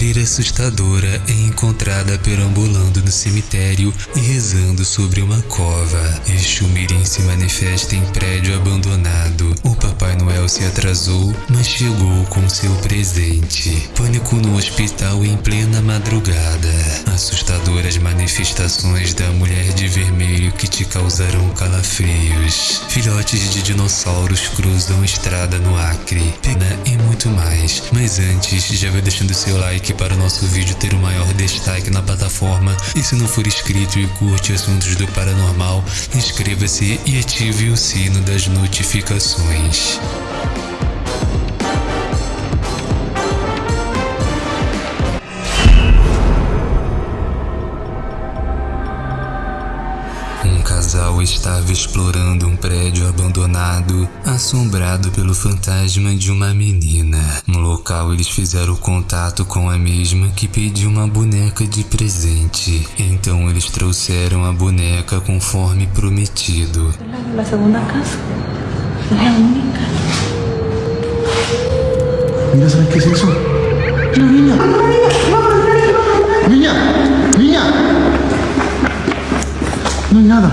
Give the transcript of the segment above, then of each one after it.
freira assustadora é encontrada perambulando no cemitério e rezando sobre uma cova. Exu Mirim se manifesta em prédio abandonado. O Papai Noel se atrasou, mas chegou com seu presente. Pânico no hospital em plena madrugada. Assustadoras manifestações da mulher de que te causarão calafrios. Filhotes de dinossauros cruzam estrada no Acre. Pena e muito mais. Mas antes, já vai deixando seu like para o nosso vídeo ter o maior destaque na plataforma. E se não for inscrito e curte assuntos do paranormal, inscreva-se e ative o sino das notificações. Casal estava explorando um prédio abandonado, assombrado pelo fantasma de uma menina. No local, eles fizeram contato com a mesma que pediu uma boneca de presente. Então, eles trouxeram a boneca conforme prometido. La segunda casa. Es la única. Mira, ¿sabes qué es eso? Mira, niña. Niña, niña. No hay nada.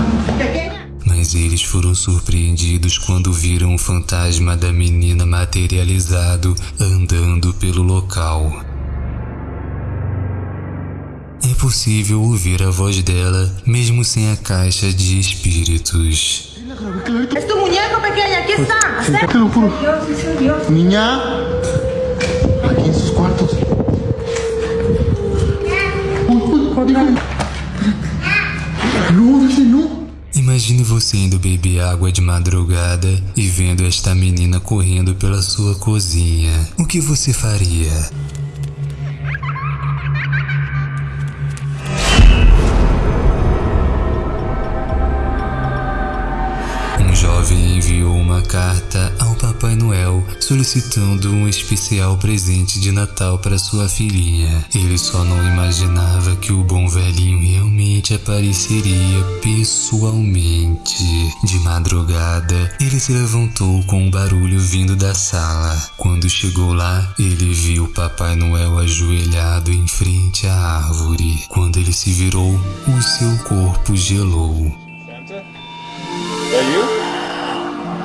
Mas eles foram surpreendidos quando viram o fantasma da menina materializado andando pelo local. É possível ouvir a voz dela mesmo sem a caixa de espíritos. Es tu muñeco pequeña, aquí está. Niña. Sus cuartos. Uy, uy, dígame. No, dice no. Imagine você indo beber água de madrugada e vendo esta menina correndo pela sua cozinha. O que você faria? Um jovem enviou uma carta Papai Noel solicitando um especial presente de Natal para sua filhinha. Ele só não imaginava que o bom velhinho realmente apareceria pessoalmente. De madrugada, ele se levantou com um barulho vindo da sala. Quando chegou lá, ele viu o Papai Noel ajoelhado em frente à árvore. Quando ele se virou, o seu corpo gelou. Santa? That you?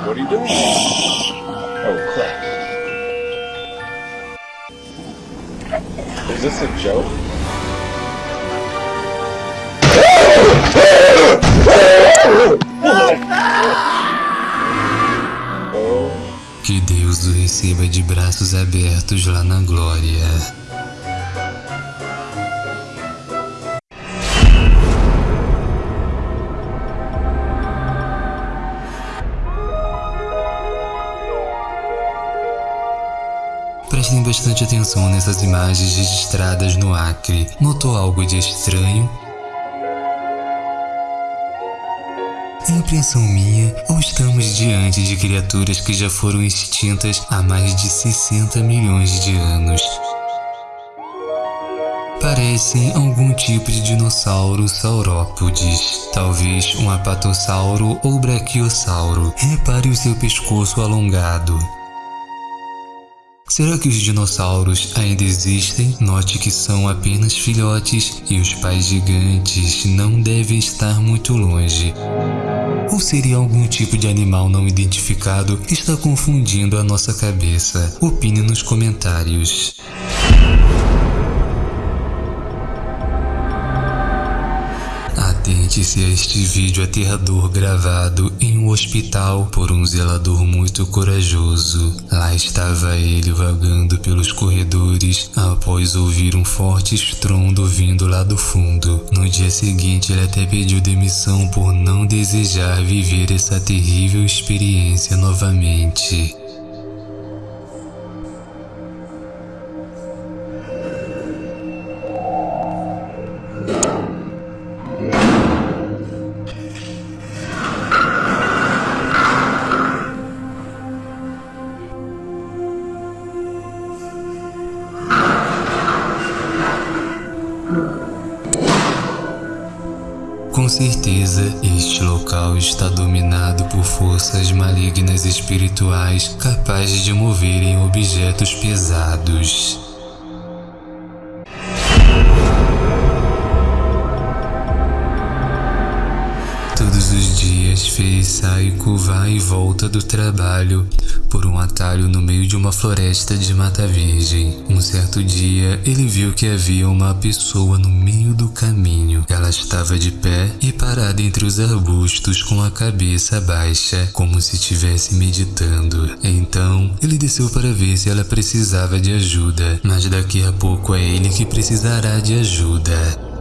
What are you doing? This a joke? Que Deus o receba de braços abertos lá na glória. Bastante atenção nessas imagens registradas no Acre. Notou algo de estranho? Impressão minha ou estamos diante de criaturas que já foram extintas há mais de 60 milhões de anos? Parecem algum tipo de dinossauro saurópodes, talvez um apatossauro ou brachiosauro. Repare o seu pescoço alongado. Será que os dinossauros ainda existem? Note que são apenas filhotes e os pais gigantes não devem estar muito longe. Ou seria algum tipo de animal não identificado que está confundindo a nossa cabeça? Opine nos comentários. Atente-se a este vídeo aterrador gravado em um hospital por um zelador muito corajoso. Lá estava ele vagando pelos corredores após ouvir um forte estrondo vindo lá do fundo. No dia seguinte, ele até pediu demissão por não desejar viver essa terrível experiência novamente. certeza, este local está dominado por forças malignas espirituais capazes de moverem objetos pesados. Todos os dias, Fei Saiko vai e volta do trabalho, por um atalho no meio de uma floresta de mata virgem. Um certo dia, ele viu que havia uma pessoa no meio do caminho. Ela estava de pé e parada entre os arbustos com a cabeça baixa, como se estivesse meditando. Então, ele desceu para ver se ela precisava de ajuda, mas daqui a pouco é ele que precisará de ajuda.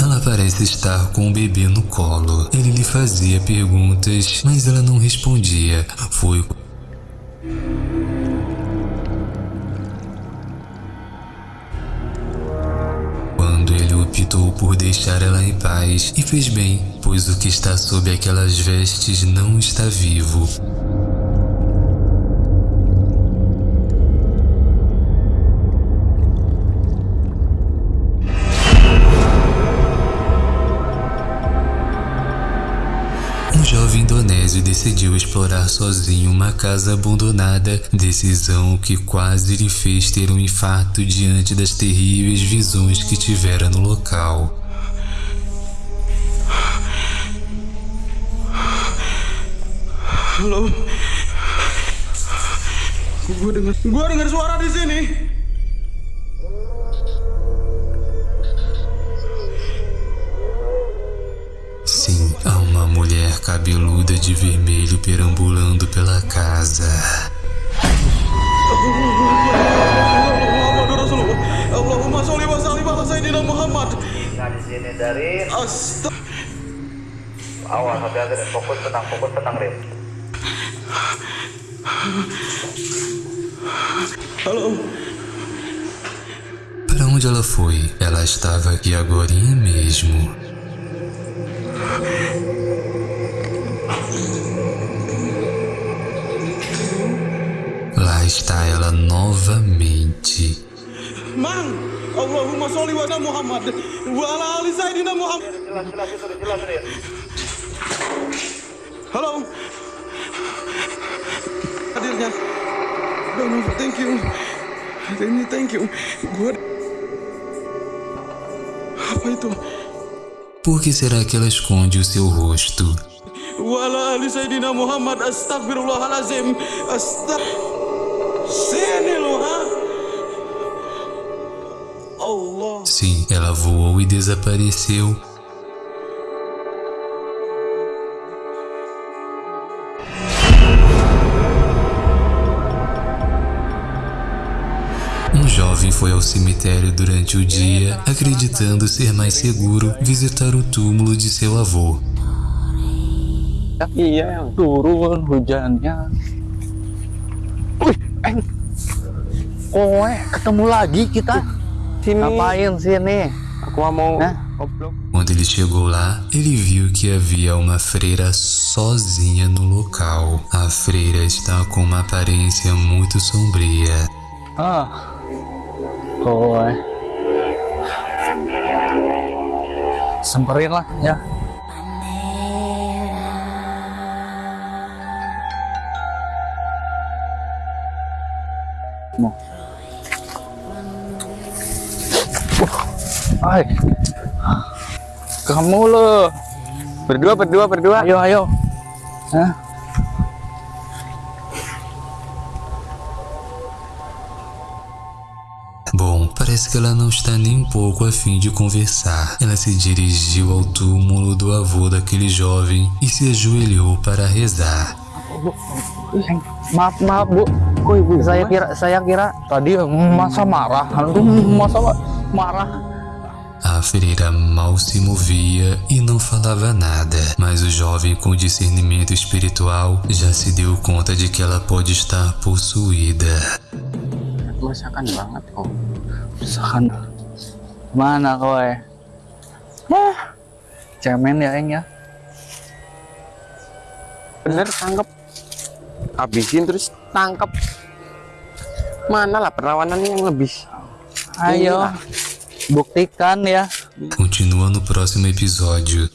Ela parece estar com o bebê no colo. Ele lhe fazia perguntas, mas ela não respondia. Foi quando ele optou por deixar ela em paz e fez bem, pois o que está sob aquelas vestes não está vivo. Decidiu explorar sozinho uma casa abandonada, decisão que quase lhe fez ter um infarto diante das terríveis visões que tivera no local. Halo. Gue dengar, gue dengar suara di sini. Cabeluda de vermelho perambulando pela casa. Awas hati-hati fokus tenang fokus tenang deh. Halo. Para onde ela foi? Ela estava aqui agorinha mesmo. Está ela novamente. Mang. Allahumma sholli wa Muhammad wa ala ali sayyidina Muhammad. Halo. Hadirnya. Thank you. Thank you. Gue apa itu? Por que será que ela esconde o seu rosto? Wala ali Sayyidina Muhammad Astagfirullahalazim Astag Sim, ela voou e desapareceu. Um jovem foi ao cemitério durante o dia, acreditando ser mais seguro visitar o túmulo de seu avô. Kowe ketemu lagi kita. Sini. Ngapain sini? Aku mau goblok. Quando ele chegou lá, ele viu que havia uma freira sozinha no local. A freira está com uma aparência muito sombria. Ah. Kowe. Semperin lah ya. Ay. Kamu lo. Berdua, berdua, berdua. Ayo, ayo. Hah? Bom, parece que ela não está nem um pouco a fim de conversar. Ela se dirigiu ao túmulo do avô daquele jovem e se ajoelhou para rezar. Maaf, maaf bu. Saya kira, saya kira tadi masa marah. Masa marah. A freira mal se movia e não falava nada, mas o jovem com discernimento espiritual já se deu conta de que ela pode estar possuída. Masakan banget kok. Masakan. Mana kowe? Wah. Cemen ya, Eng ya. bener tangkap habisin terus tangkap mana lah perlawanan yang lebih Ayo. Buktikan ya. Continua no próximo episódio.